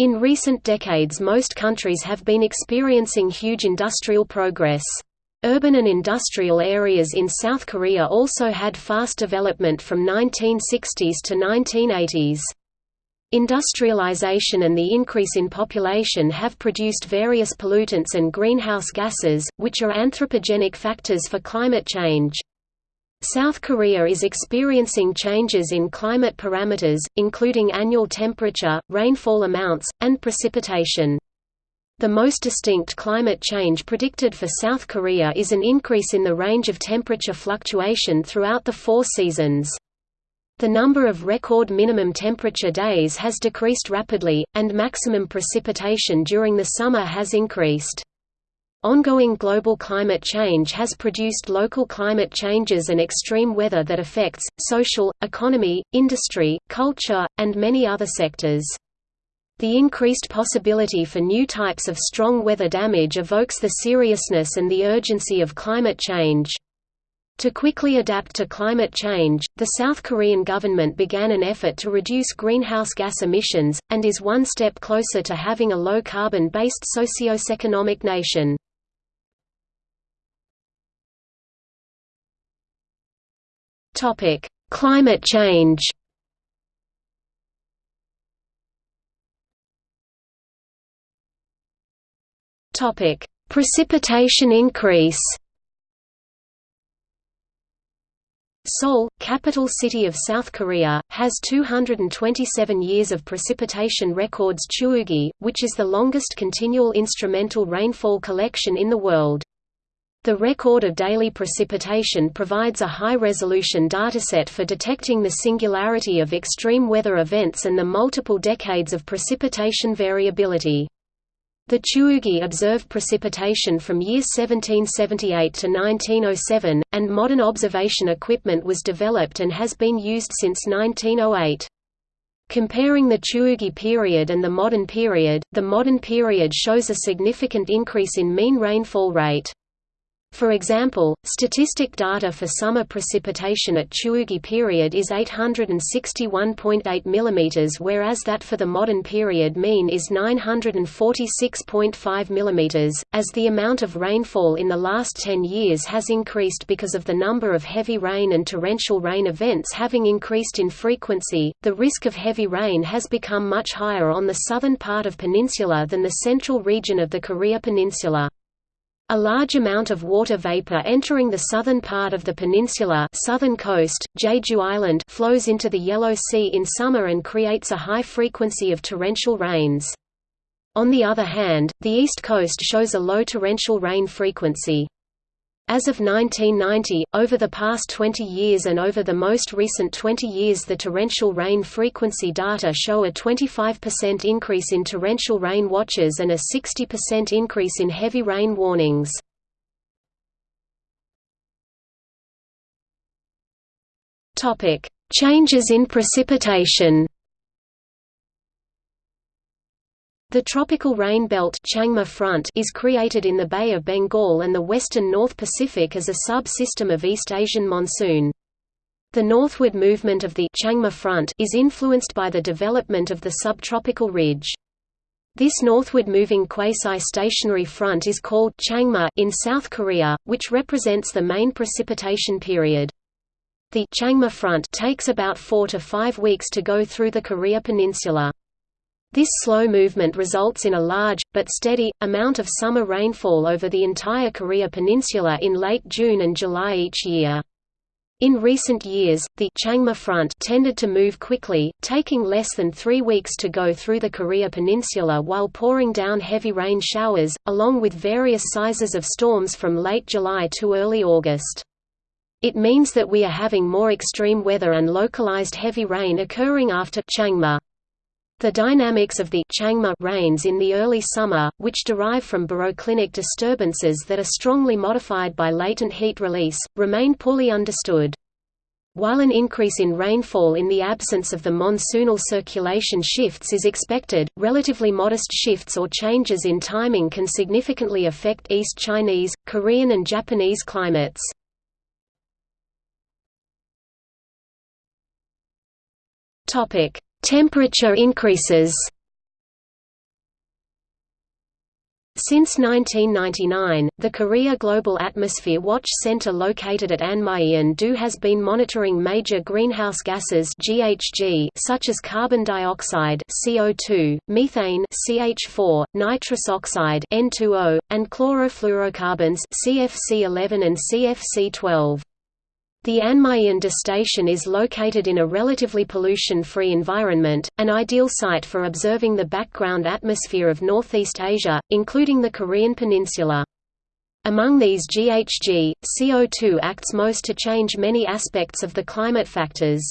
In recent decades most countries have been experiencing huge industrial progress. Urban and industrial areas in South Korea also had fast development from 1960s to 1980s. Industrialization and the increase in population have produced various pollutants and greenhouse gases, which are anthropogenic factors for climate change. South Korea is experiencing changes in climate parameters, including annual temperature, rainfall amounts, and precipitation. The most distinct climate change predicted for South Korea is an increase in the range of temperature fluctuation throughout the four seasons. The number of record minimum temperature days has decreased rapidly, and maximum precipitation during the summer has increased. Ongoing global climate change has produced local climate changes and extreme weather that affects, social, economy, industry, culture, and many other sectors. The increased possibility for new types of strong weather damage evokes the seriousness and the urgency of climate change. To quickly adapt to climate change, the South Korean government began an effort to reduce greenhouse gas emissions, and is one step closer to having a low-carbon-based socio-economic nation. Topic: Climate change. Topic: Precipitation increase. Seoul, capital city of South Korea, has 227 years of precipitation records Chugugi, which is the longest continual instrumental rainfall collection in the world. The record of daily precipitation provides a high-resolution dataset for detecting the singularity of extreme weather events and the multiple decades of precipitation variability. The Chugugi observed precipitation from year 1778 to 1907, and modern observation equipment was developed and has been used since 1908. Comparing the Chugugi period and the modern period, the modern period shows a significant increase in mean rainfall rate. For example, statistic data for summer precipitation at Chugugi period is 861.8 mm whereas that for the modern period mean is 946.5 mm. As the amount of rainfall in the last 10 years has increased because of the number of heavy rain and torrential rain events having increased in frequency, the risk of heavy rain has become much higher on the southern part of peninsula than the central region of the Korea Peninsula. A large amount of water vapor entering the southern part of the peninsula southern coast, Jeju Island flows into the Yellow Sea in summer and creates a high frequency of torrential rains. On the other hand, the east coast shows a low torrential rain frequency. As of 1990, over the past 20 years and over the most recent 20 years the torrential rain frequency data show a 25% increase in torrential rain watches and a 60% increase in heavy rain warnings. Changes in precipitation The tropical rain belt Changma front is created in the Bay of Bengal and the western North Pacific as a sub-system of East Asian monsoon. The northward movement of the Changma front is influenced by the development of the subtropical ridge. This northward moving quasi-stationary front is called Changma in South Korea, which represents the main precipitation period. The Changma front takes about 4 to 5 weeks to go through the Korea peninsula. This slow movement results in a large, but steady, amount of summer rainfall over the entire Korea peninsula in late June and July each year. In recent years, the Changma front tended to move quickly, taking less than three weeks to go through the Korea peninsula while pouring down heavy rain showers, along with various sizes of storms from late July to early August. It means that we are having more extreme weather and localized heavy rain occurring after Changma. The dynamics of the Changma rains in the early summer, which derive from baroclinic disturbances that are strongly modified by latent heat release, remain poorly understood. While an increase in rainfall in the absence of the monsoonal circulation shifts is expected, relatively modest shifts or changes in timing can significantly affect East Chinese, Korean and Japanese climates. Temperature increases Since 1999, the Korea Global Atmosphere Watch Center located at Anmyeon-do has been monitoring major greenhouse gases (GHG) such as carbon dioxide (CO2), methane (CH4), nitrous oxide (N2O), and chlorofluorocarbons (CFC11 and CFC12). The Anmyeon-do station is located in a relatively pollution-free environment, an ideal site for observing the background atmosphere of Northeast Asia, including the Korean peninsula. Among these GHG, CO2 acts most to change many aspects of the climate factors.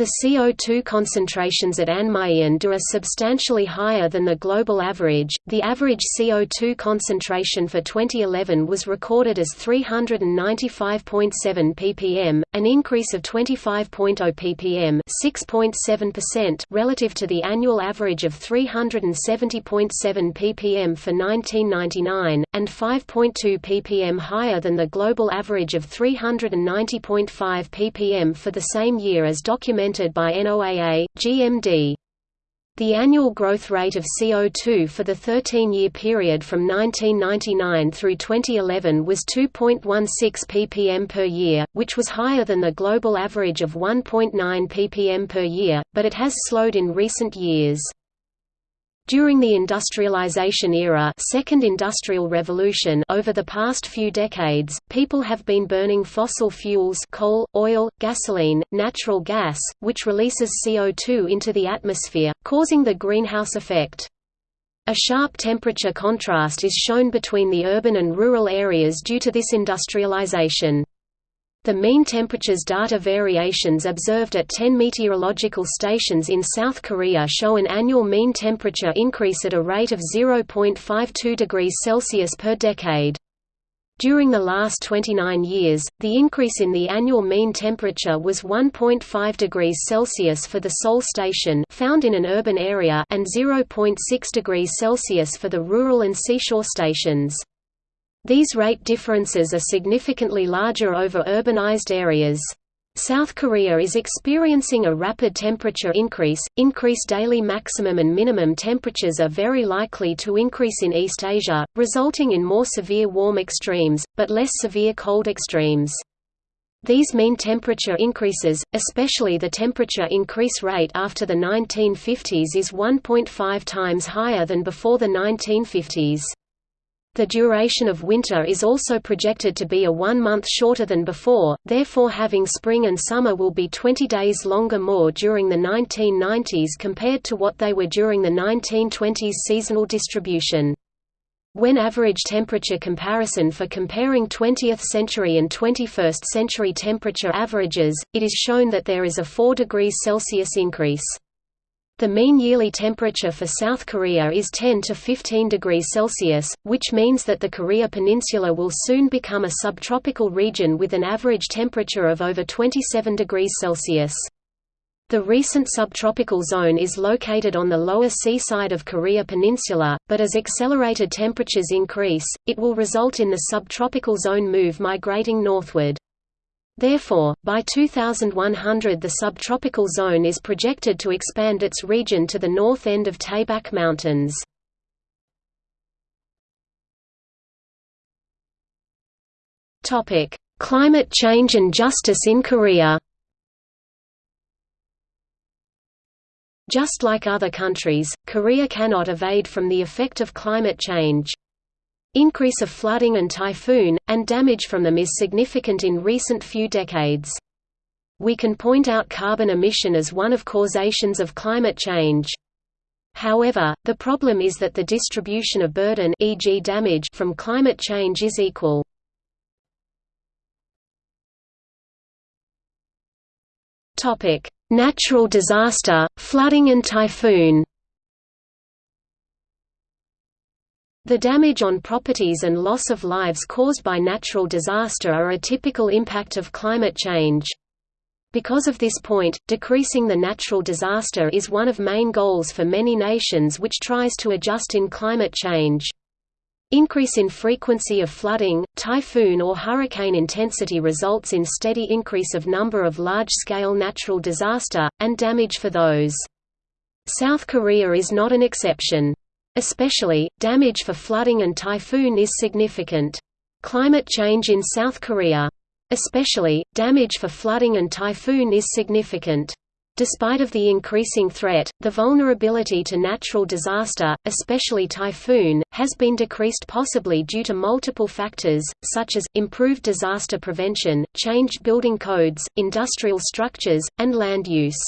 The CO2 concentrations at Anmyeon-do are substantially higher than the global average. The average CO2 concentration for 2011 was recorded as 395.7 ppm, an increase of 25.0 ppm, 6.7% relative to the annual average of 370.7 ppm for 1999 and 5.2 ppm higher than the global average of 390.5 ppm for the same year as documented documented by NOAA, GMD. The annual growth rate of CO2 for the 13-year period from 1999 through 2011 was 2.16 ppm per year, which was higher than the global average of 1.9 ppm per year, but it has slowed in recent years. During the industrialization era Second Industrial Revolution over the past few decades, people have been burning fossil fuels coal, oil, gasoline, natural gas, which releases CO2 into the atmosphere, causing the greenhouse effect. A sharp temperature contrast is shown between the urban and rural areas due to this industrialization. The mean temperatures data variations observed at 10 meteorological stations in South Korea show an annual mean temperature increase at a rate of 0.52 degrees Celsius per decade. During the last 29 years, the increase in the annual mean temperature was 1.5 degrees Celsius for the Seoul station found in an urban area and 0.6 degrees Celsius for the rural and seashore stations. These rate differences are significantly larger over urbanized areas. South Korea is experiencing a rapid temperature increase. Increased daily maximum and minimum temperatures are very likely to increase in East Asia, resulting in more severe warm extremes, but less severe cold extremes. These mean temperature increases, especially the temperature increase rate after the 1950s is 1.5 times higher than before the 1950s. The duration of winter is also projected to be a one month shorter than before, therefore having spring and summer will be 20 days longer more during the 1990s compared to what they were during the 1920s seasonal distribution. When average temperature comparison for comparing 20th century and 21st century temperature averages, it is shown that there is a 4 degrees Celsius increase. The mean yearly temperature for South Korea is 10 to 15 degrees Celsius, which means that the Korea Peninsula will soon become a subtropical region with an average temperature of over 27 degrees Celsius. The recent subtropical zone is located on the lower seaside of Korea Peninsula, but as accelerated temperatures increase, it will result in the subtropical zone move migrating northward. Therefore, by 2100 the subtropical zone is projected to expand its region to the north end of Taebaek Mountains. Climate change and justice in Korea Just like other countries, Korea cannot evade from the effect of climate change. Increase of flooding and typhoon, and damage from them is significant in recent few decades. We can point out carbon emission as one of causations of climate change. However, the problem is that the distribution of burden e.g. damage from climate change is equal. Natural disaster, flooding and typhoon The damage on properties and loss of lives caused by natural disaster are a typical impact of climate change. Because of this point, decreasing the natural disaster is one of main goals for many nations which tries to adjust in climate change. Increase in frequency of flooding, typhoon or hurricane intensity results in steady increase of number of large-scale natural disaster, and damage for those. South Korea is not an exception. Especially, damage for flooding and typhoon is significant. Climate change in South Korea. Especially, damage for flooding and typhoon is significant. Despite of the increasing threat, the vulnerability to natural disaster, especially typhoon, has been decreased possibly due to multiple factors, such as, improved disaster prevention, changed building codes, industrial structures, and land use.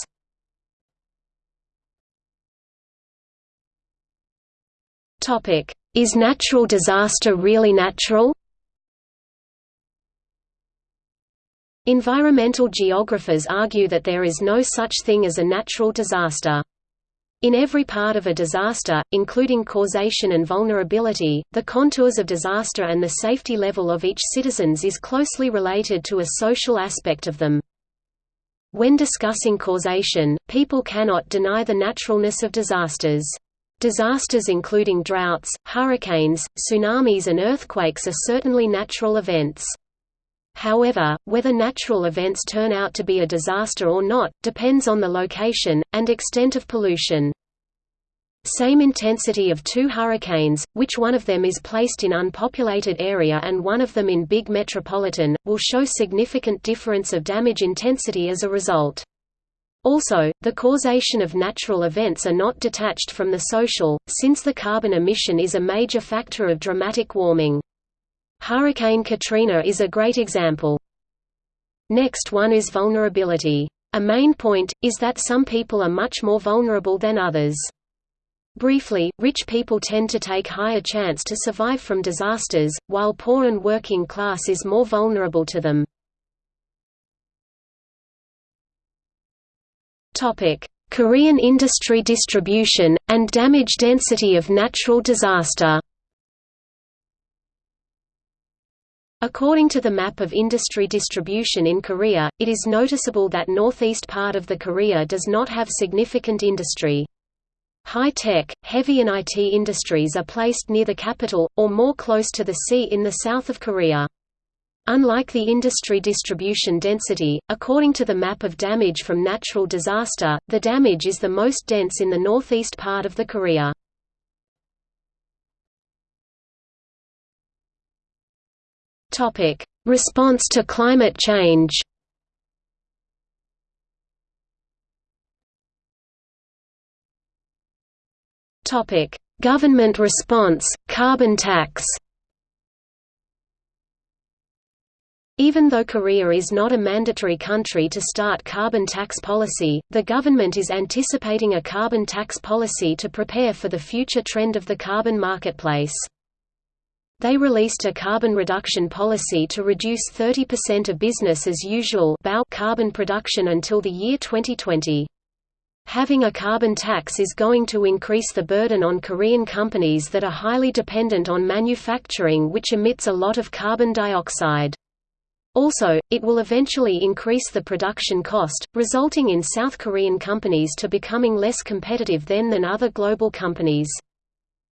Is natural disaster really natural? Environmental geographers argue that there is no such thing as a natural disaster. In every part of a disaster, including causation and vulnerability, the contours of disaster and the safety level of each citizens is closely related to a social aspect of them. When discussing causation, people cannot deny the naturalness of disasters. Disasters including droughts, hurricanes, tsunamis and earthquakes are certainly natural events. However, whether natural events turn out to be a disaster or not, depends on the location, and extent of pollution. Same intensity of two hurricanes, which one of them is placed in unpopulated area and one of them in big metropolitan, will show significant difference of damage intensity as a result. Also, the causation of natural events are not detached from the social, since the carbon emission is a major factor of dramatic warming. Hurricane Katrina is a great example. Next one is vulnerability. A main point, is that some people are much more vulnerable than others. Briefly, rich people tend to take higher chance to survive from disasters, while poor and working class is more vulnerable to them. Korean industry distribution and damage density of natural disaster. According to the map of industry distribution in Korea, it is noticeable that northeast part of the Korea does not have significant industry. High-tech, heavy and IT industries are placed near the capital, or more close to the sea in the south of Korea. Unlike the industry distribution density, according to the map of damage from natural disaster, the damage is the most dense in the northeast part of the Korea. Response to climate change. Government response, carbon tax. Even though Korea is not a mandatory country to start carbon tax policy, the government is anticipating a carbon tax policy to prepare for the future trend of the carbon marketplace. They released a carbon reduction policy to reduce 30% of business as usual carbon production until the year 2020. Having a carbon tax is going to increase the burden on Korean companies that are highly dependent on manufacturing which emits a lot of carbon dioxide. Also, it will eventually increase the production cost, resulting in South Korean companies to becoming less competitive then than other global companies.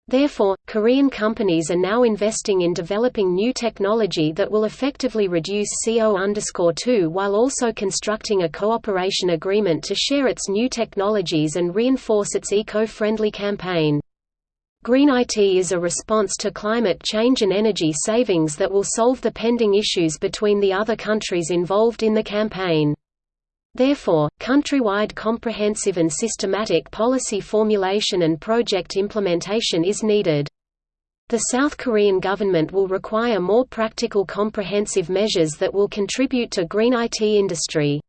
Therefore, Korean companies are now investing in developing new technology that will effectively reduce CO2 while also constructing a cooperation agreement to share its new technologies and reinforce its eco-friendly campaign. Green IT is a response to climate change and energy savings that will solve the pending issues between the other countries involved in the campaign. Therefore, countrywide comprehensive and systematic policy formulation and project implementation is needed. The South Korean government will require more practical comprehensive measures that will contribute to green IT industry.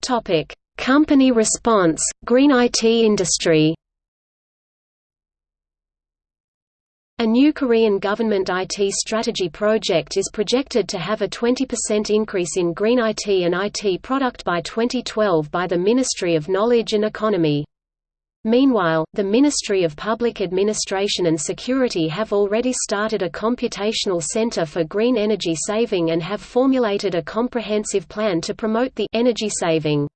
Topic: Company response, green IT industry A new Korean government IT strategy project is projected to have a 20% increase in green IT and IT product by 2012 by the Ministry of Knowledge and Economy. Meanwhile, the Ministry of Public Administration and Security have already started a computational center for green energy saving and have formulated a comprehensive plan to promote the energy saving.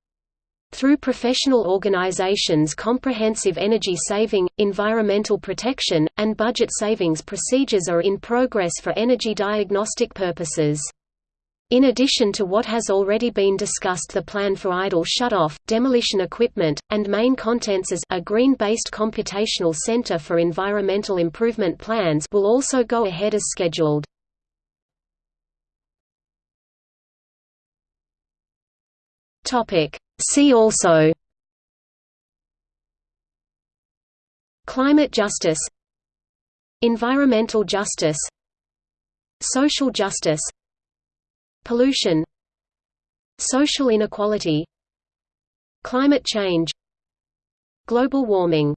Through professional organizations comprehensive energy saving, environmental protection, and budget savings procedures are in progress for energy diagnostic purposes. In addition to what has already been discussed the plan for idle shutoff, demolition equipment, and main contents as a green-based computational center for environmental improvement plans will also go ahead as scheduled. See also Climate justice Environmental justice Social justice Pollution Social inequality Climate change Global warming